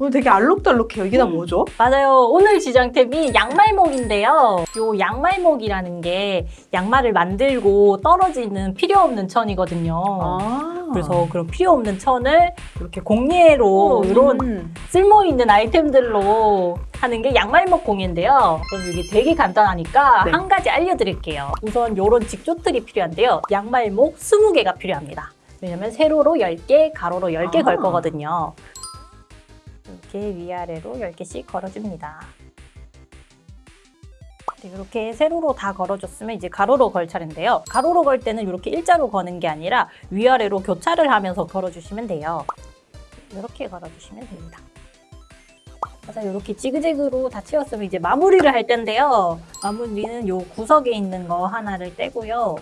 오늘 되게 알록달록해요. 이게 다 뭐죠? 맞아요. 오늘 지장템이 양말목인데요. 요 양말목이라는 게 양말을 만들고 떨어지는 필요 없는 천이거든요. 아. 그래서 그런 필요 없는 천을 이렇게 공예로 이런 음. 쓸모 있는 아이템들로 하는 게 양말목 공예인데요. 그럼 이게 되게 간단하니까 네. 한 가지 알려드릴게요. 우선 이런 직조틀이 필요한데요. 양말목 20개가 필요합니다. 왜냐면 세로로 10개, 가로로 10개 아. 걸 거거든요. 이렇게 위아래로 10개씩 걸어줍니다. 네, 이렇게 세로로 다 걸어줬으면 이제 가로로 걸 차례인데요. 가로로 걸 때는 이렇게 일자로 거는 게 아니라 위아래로 교차를 하면서 걸어주시면 돼요. 이렇게 걸어주시면 됩니다. 맞아 이렇게 지그재그로 다 채웠으면 이제 마무리를 할 텐데요. 마무리는 요 구석에 있는 거 하나를 떼고요.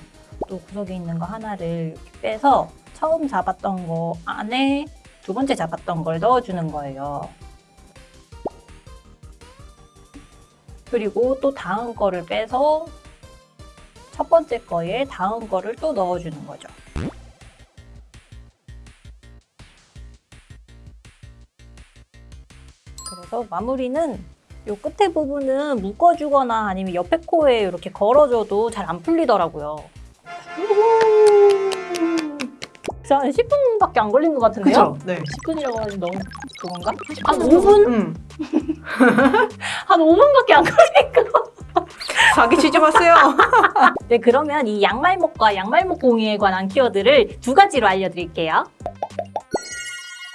또 구석에 있는 거 하나를 빼서 처음 잡았던 거 안에 두 번째 잡았던 걸 넣어주는 거예요. 그리고 또 다음 거를 빼서 첫 번째 거에 다음 거를 또 넣어주는 거죠. 그래서 마무리는 요 끝에 부분은 묶어주거나 아니면 옆에 코에 이렇게 걸어줘도 잘 안 풀리더라고요. 자, 10분밖에 안 걸린 것 같은데요? 그죠? 네. 10분이라고 하면 너무 그건가? 한 5분? 음. 한 5분밖에 안 걸리니까. 자기 취집하세요. 네, 그러면 이 양말목과 양말목 공예에 관한 키워드를 두 가지로 알려드릴게요.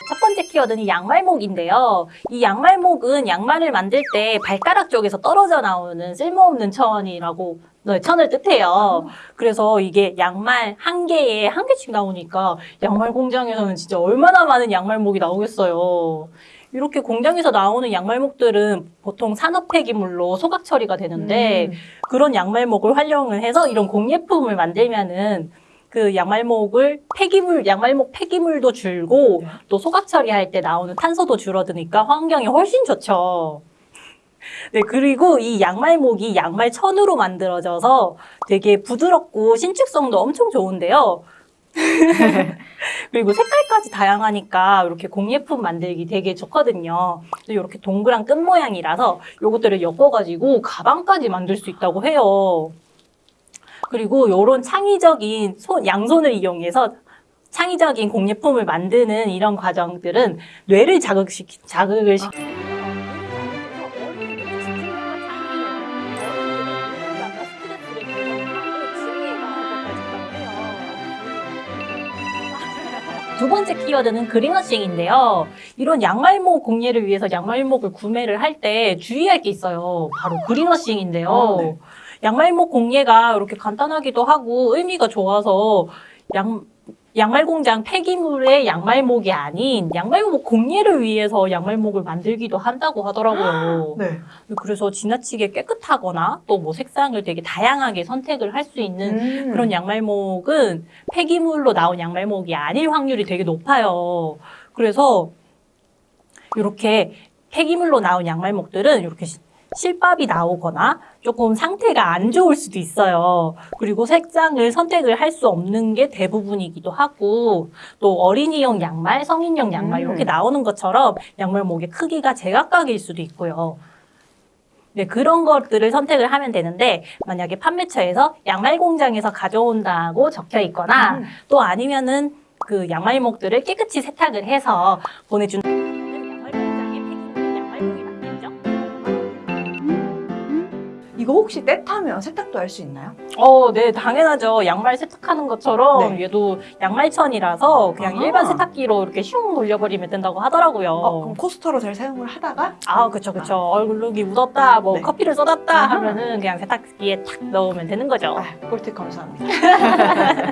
첫 번째 키워드는 양말목인데요. 이 양말목은 양말을 만들 때 발가락 쪽에서 떨어져 나오는 쓸모없는 천이라고 네, 천을 뜻해요. 그래서 이게 양말 한 개에 한 개씩 나오니까 양말 공장에서는 진짜 얼마나 많은 양말목이 나오겠어요. 이렇게 공장에서 나오는 양말목들은 보통 산업 폐기물로 소각 처리가 되는데 음. 그런 양말목을 활용을 해서 이런 공예품을 만들면은 그 양말목을 폐기물, 양말목 폐기물도 줄고 네. 또 소각 처리할 때 나오는 탄소도 줄어드니까 환경이 훨씬 좋죠. 네, 그리고 이 양말목이 양말 천으로 만들어져서 되게 부드럽고 신축성도 엄청 좋은데요. 그리고 색깔까지 다양하니까 이렇게 공예품 만들기 되게 좋거든요. 이렇게 동그란 끝 모양이라서 이것들을 엮어가지고 가방까지 만들 수 있다고 해요. 그리고 이런 창의적인 손, 양손을 이용해서 창의적인 공예품을 만드는 이런 과정들은 뇌를 자극시키, 자극을 시키 두 번째 키워드는 그린워싱인데요. 이런 양말목 공예를 위해서 양말목을 구매를 할 때 주의할 게 있어요. 바로 그린워싱인데요. 아, 네. 양말목 공예가 이렇게 간단하기도 하고 의미가 좋아서 양, 양말 공장 폐기물의 양말목이 아닌 양말목 공예를 위해서 양말목을 만들기도 한다고 하더라고요. 네. 그래서 지나치게 깨끗하거나 또 뭐 색상을 되게 다양하게 선택을 할 수 있는 음. 그런 양말목은 폐기물로 나온 양말목이 아닐 확률이 되게 높아요. 그래서 이렇게 폐기물로 나온 양말목들은 이렇게 시- 실밥이 나오거나 조금 상태가 안 좋을 수도 있어요. 그리고 색상을 선택을 할 수 없는 게 대부분이기도 하고 또 어린이용 양말, 성인용 양말 음. 이렇게 나오는 것처럼 양말목의 크기가 제각각일 수도 있고요. 네, 그런 것들을 선택을 하면 되는데 만약에 판매처에서 양말 공장에서 가져온다고 적혀 있거나 음. 또 아니면은 그 양말목들을 깨끗이 세탁을 해서 보내주 이거 혹시 때 타면 세탁도 할 수 있나요? 어, 네, 당연하죠. 양말 세탁하는 것처럼 네. 얘도 양말천이라서 그냥 아하. 일반 세탁기로 이렇게 슝 돌려버리면 된다고 하더라고요. 어, 그럼 코스터로 잘 사용을 하다가 아, 그쵸, 그쵸. 얼룩이 묻었다, 뭐 네. 커피를 쏟았다 아하. 하면은 그냥 세탁기에 탁 넣으면 되는 거죠. 아, 꿀팁 감사합니다.